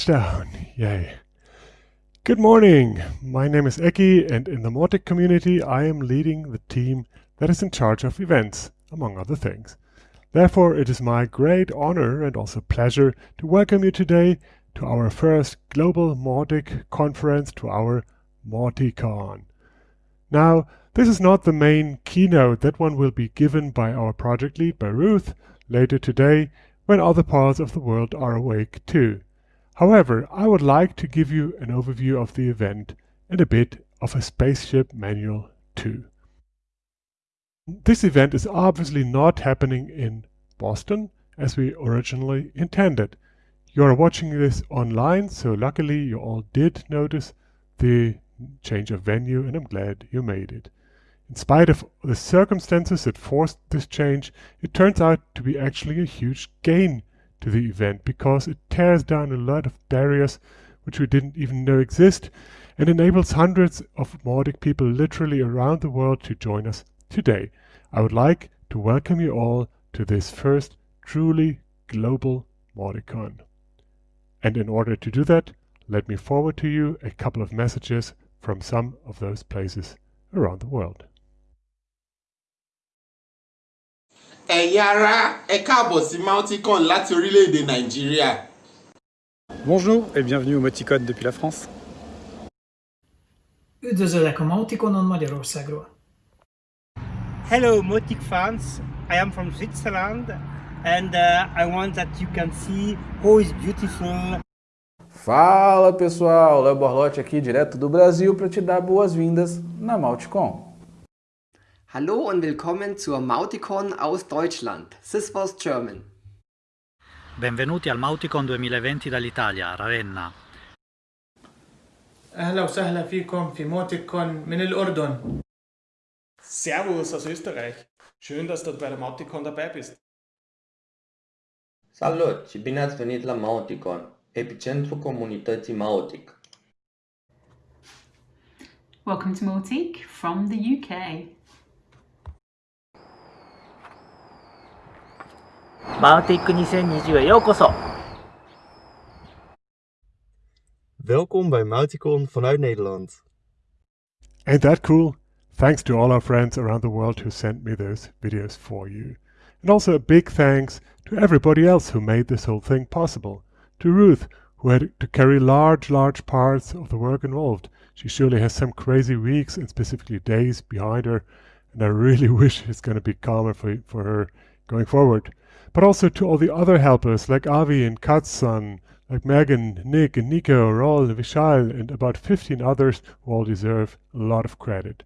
Touchdown! Yay. Good morning. My name is Eki and in the Mautic community I am leading the team that is in charge of events, among other things. Therefore it is my great honor and also pleasure to welcome you today to our first Global Mautic conference, to our Mauticon. Now, this is not the main keynote. That one will be given by our project lead, by Ruth, later today, when other parts of the world are awake too. However, I would like to give you an overview of the event and a bit of a spaceship manual too. This event is obviously not happening in Boston as we originally intended. You are watching this online, so luckily you all did notice the change of venue and I'm glad you made it. In spite of the circumstances that forced this change, it turns out to be actually a huge gain to the event because it tears down a lot of barriers which we didn't even know exist and enables hundreds of Mautic people literally around the world to join us today. I would like to welcome you all to this first truly global Mauticon. And in order to do that, let me forward to you a couple of messages from some of those places around the world. Ẹ̀yin ará ẹ káàbọ̀ sí Mauticon láti orílẹ̀-èdè Nàìjíríà. Bonjour et bienvenue au Mauticon depuis la France. Üdvözöllek a Mautikonon Magyarországról. Hello Mautic fans, I am from Switzerland and uh, I want that you can see how is beautiful. Fala pessoal, Léo Borlotti aqui direto do Brasil para te dar boas-vindas na Mauticon. Hallo und willkommen zur Mauticon aus Deutschland. This was German. Benvenuti al Mauticon 2020 dall'Italia, Ravenna. أهلا وسهلا فيكم في موتيكون من الأردن. Servus aus Österreich. Schön, dass du bei der Mauticon dabei bist. Salut și bine ați venit la Mauticon, epicentru comunității Mautic. Welcome to Mautic from the UK. Mautic 2020へようこそ Welkom bij Mauticon vanuit Nederland. Ain't that cool? Thanks to all our friends around the world who sent me those videos for you. And also a big thanks to everybody else who made this whole thing possible. To Ruth, who had to carry large, large parts of the work involved. She surely has some crazy weeks and specifically days behind her, and I really wish it's going to be calmer for, for her going forward but also to all the other helpers like Avi and Katsan, like Megan, Nick, and Nico, Rol, Vishal, and about 15 others who all deserve a lot of credit.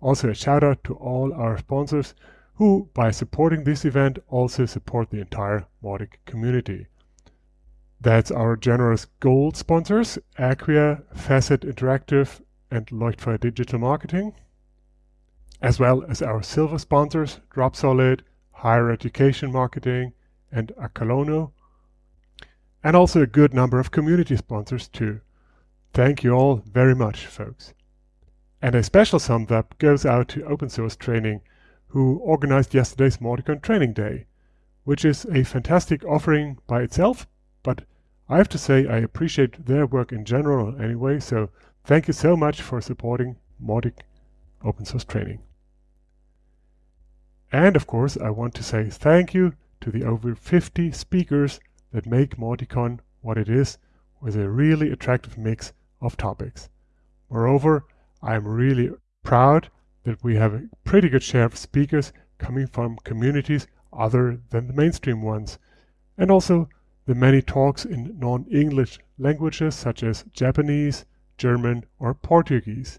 Also a shout out to all our sponsors who, by supporting this event, also support the entire Mautic community. That's our generous gold sponsors, Acquia, Facet Interactive, and Leuchtfeuer Digital Marketing, as well as our silver sponsors, Dropsolid, higher education marketing, and acolono, and also a good number of community sponsors too. Thank you all very much, folks. And a special thumbs up goes out to Open Source Training, who organized yesterday's Mauticon Training Day, which is a fantastic offering by itself, but I have to say I appreciate their work in general anyway, so thank you so much for supporting Mautic Open Source Training. And of course, I want to say thank you to the over 50 speakers that make Mauticon what it is with a really attractive mix of topics. Moreover, I am really proud that we have a pretty good share of speakers coming from communities other than the mainstream ones, and also the many talks in non-English languages such as Japanese, German or Portuguese.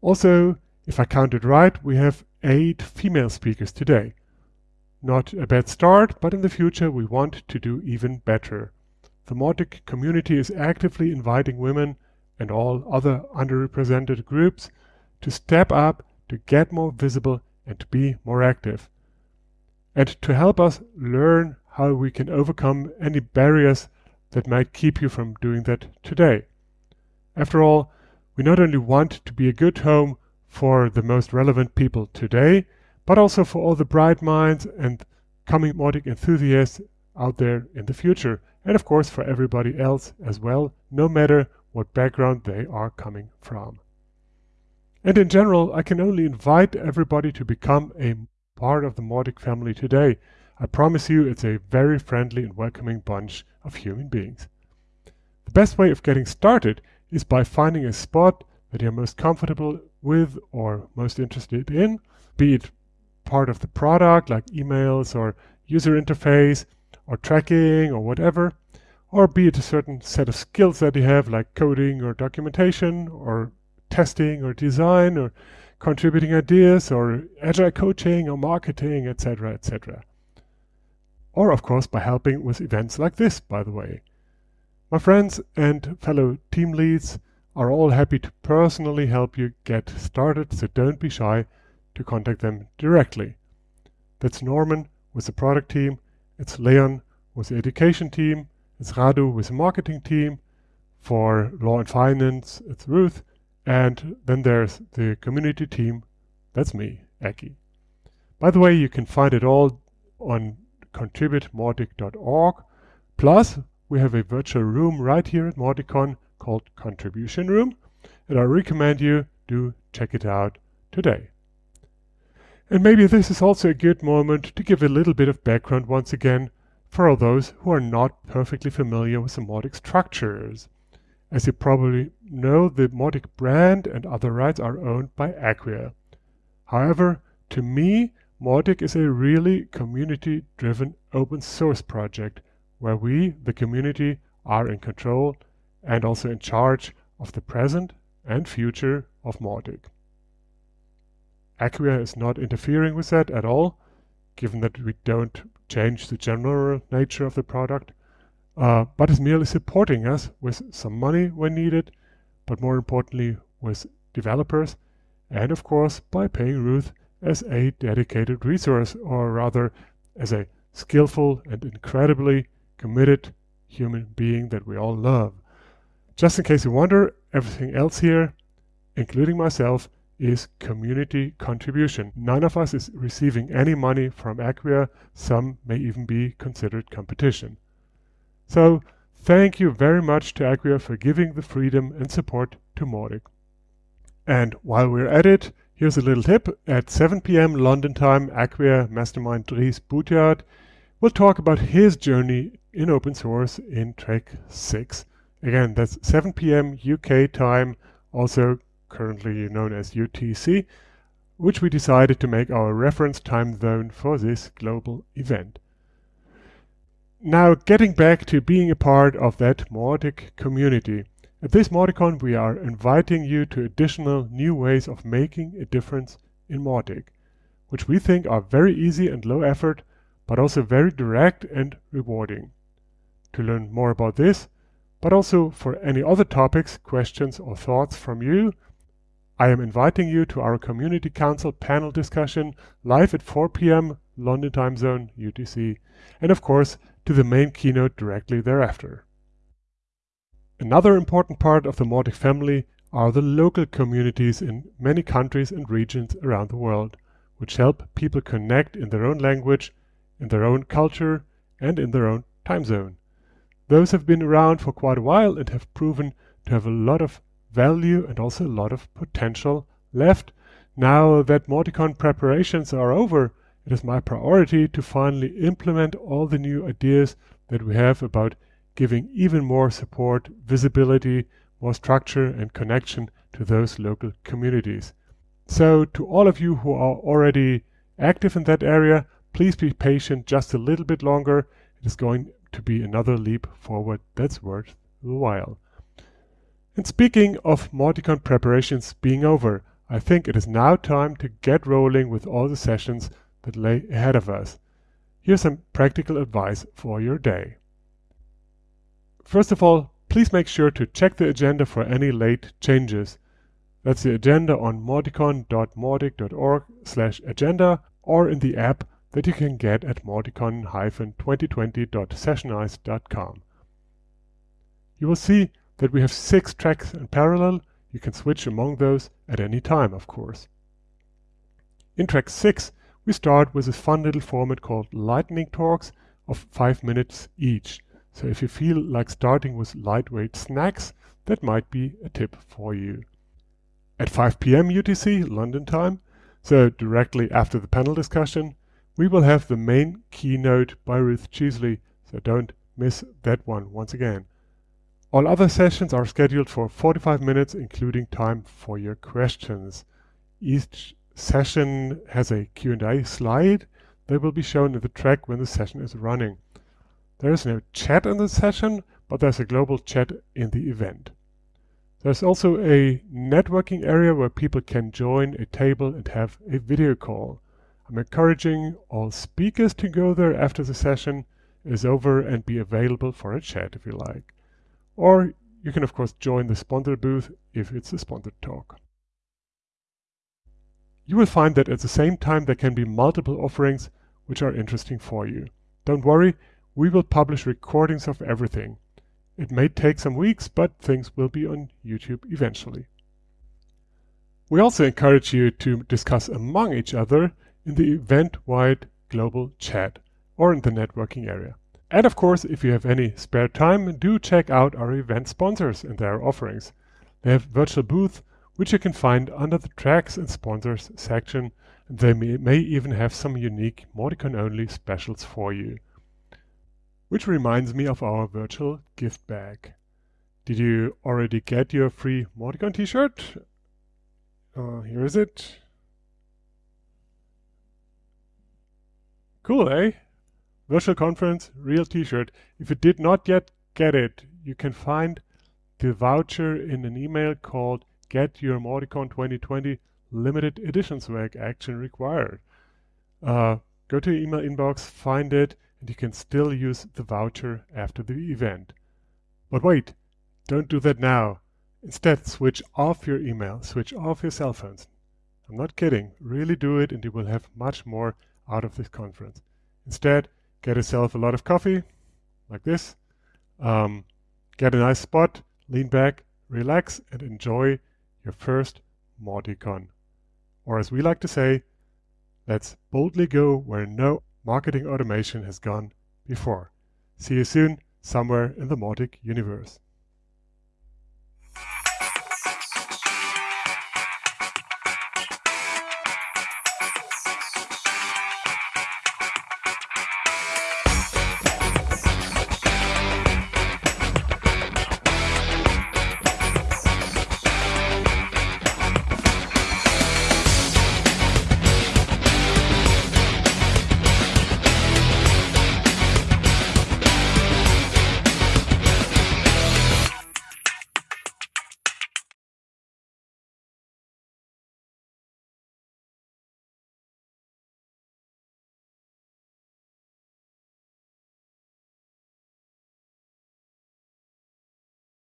Also, if I counted right, we have eight female speakers today. not a bad start, but in the future we want to do even better. The Mautic community is actively inviting women and all other underrepresented groups to step up, to get more visible and to be more active. And to help us learn how we can overcome any barriers that might keep you from doing that today. After all, we not only want to be a good home for the most relevant people today, but also for all the bright minds and coming Mautic enthusiasts out there in the future, and of course for everybody else as well, no matter what background they are coming from. And in general, I can only invite everybody to become a part of the Mautic family today. I promise you it's a very friendly and welcoming bunch of human beings. The best way of getting started is by finding a spot that you're most comfortable with or most interested in, be it part of the product like emails or user interface or tracking or whatever, or be it a certain set of skills that you have like coding or documentation or testing or design or contributing ideas or agile coaching or marketing, etc., etc. Or, of course, by helping with events like this, by the way. My friends and fellow team leads are all happy to personally help you get started, so don't be shy to contact them directly. That's Norman with the product team, it's Leon with the education team, it's Radu with the marketing team, for law and finance, it's Ruth, and then there's the community team, that's me, Eki. By the way, you can find it all on contribute.mautic.org. Plus, we have a virtual room right here at Mauticon called Contribution Room, and I recommend you do check it out today. And maybe this is also a good moment to give a little bit of background once again for all those who are not perfectly familiar with the Mautic structures. As you probably know, the Mautic brand and other rights are owned by Acquia. However, to me, Mautic is a really community-driven open source project where we, the community, are in control and also in charge of the present and future of Mautic. Acquia is not interfering with that at all, given that we don't change the general nature of the product uh, but is merely supporting us with some money when needed, but more importantly with developers, and of course by paying Ruth as a dedicated resource, or rather as a skillful and incredibly committed human being that we all love. Just in case you wonder, everything else here, including myself, is community contribution. None of us is receiving any money from Acquia, some may even be considered competition. So thank you very much to Acquia for giving the freedom and support to Mautic. And while we're at it, here's a little tip. At 7 p.m. London time, Acquia Mastermind Dries Buytaert will talk about his journey in open source in track 6. Again, that's 7 p.m. UK time, also currently known as UTC, which we decided to make our reference time zone for this global event. Now, getting back to being a part of that Mautic community. At this Mauticon, we are inviting you to additional new ways of making a difference in Mautic, which we think are very easy and low effort, but also very direct and rewarding. To learn more about this, but also for any other topics, questions or thoughts from you, I am inviting you to our Community Council panel discussion live at 4 p.m. London time zone UTC, and of course to the main keynote directly thereafter. Another important part of the Mautic family are the local communities in many countries and regions around the world, which help people connect in their own language, in their own culture, and in their own time zone. Those have been around for quite a while and have proven to have a lot of value and also a lot of potential left. Now that Mauticon preparations are over, it is my priority to finally implement all the new ideas that we have about giving even more support, visibility, more structure and connection to those local communities. So to all of you who are already active in that area, please be patient just a little bit longer. It is going to be another leap forward that's worth the while. And speaking of Mauticon preparations being over, I think it is now time to get rolling with all the sessions that lay ahead of us. Here's some practical advice for your day. First of all, please make sure to check the agenda for any late changes. That's the agenda on mauticon.mautic.org slash agenda or in the app that you can get at mauticon-2020.sessionize.com. You will see that we have six tracks in parallel. You can switch among those at any time, of course. In track 6, we start with a fun little format called lightning talks of 5 minutes each. So if you feel like starting with lightweight snacks, that might be a tip for you. At 5 p.m. UTC, London time, so directly after the panel discussion, we will have the main keynote by Ruth Cheesley, so don't miss that one once again. All other sessions are scheduled for 45 minutes, including time for your questions. Each session has a Q&A slide that will be shown in the track when the session is running. There is no chat in the session, but there's a global chat in the event. There's also a networking area where people can join a table and have a video call. I'm encouraging all speakers to go there after the session is over and be available for a chat if you like. Or you can of course join the sponsor booth if it's a sponsored talk. You will find that at the same time there can be multiple offerings which are interesting for you. Don't worry, we will publish recordings of everything. It may take some weeks, but things will be on YouTube eventually. We also encourage you to discuss among each other in the event-wide global chat or in the networking area. And of course, if you have any spare time, do check out our event sponsors and their offerings. They have virtual booths, which you can find under the tracks and sponsors section, and they may, may even have some unique Mauticon-only specials for you. Which reminds me of our virtual gift bag. Did you already get your free Mauticon t-shirt? Uh, here is it. Cool, eh? Virtual conference, real t-shirt. If you did not yet get it, you can find the voucher in an email called Get Your Mauticon 2020 Limited Edition Swag Action Required. Uh, go to your email inbox, find it, and you can still use the voucher after the event. But wait, don't do that now. Instead, switch off your email, switch off your cell phones. I'm not kidding, really do it and you will have much more out of this conference. Instead, get yourself a lot of coffee, like this, um, get a nice spot, lean back, relax, and enjoy your first Mauticon. Or as we like to say, let's boldly go where no marketing automation has gone before. See you soon, somewhere in the Mautic universe.